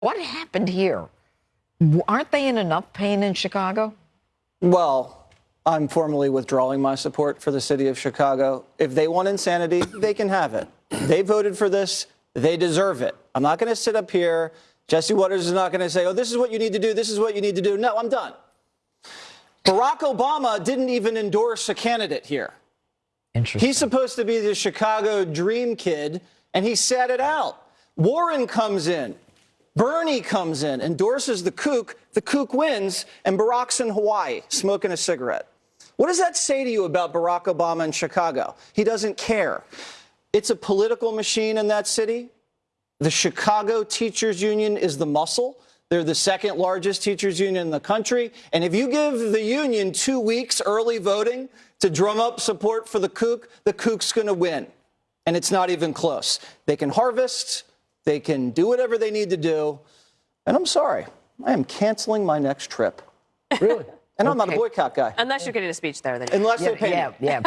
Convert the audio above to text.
What happened here? Aren't they in enough pain in Chicago? Well, I'm formally withdrawing my support for the city of Chicago. If they want insanity, they can have it. They voted for this. They deserve it. I'm not going to sit up here. Jesse Watters is not going to say, oh, this is what you need to do. This is what you need to do. No, I'm done. Barack Obama didn't even endorse a candidate here. Interesting. He's supposed to be the Chicago dream kid, and he sat it out. Warren comes in. Bernie comes in, endorses the kook. The kook wins, and Barack's in Hawaii smoking a cigarette. What does that say to you about Barack Obama in Chicago? He doesn't care. It's a political machine in that city. The Chicago Teachers Union is the muscle. They're the second largest teachers union in the country. And if you give the union two weeks early voting to drum up support for the kook, the kook's going to win. And it's not even close. They can harvest, they can do whatever they need to do. And I'm sorry, I am canceling my next trip. Really? And I'm not a boycott guy, Unless you're getting a speech there, then. unless yeah, they pay me. yeah, yeah.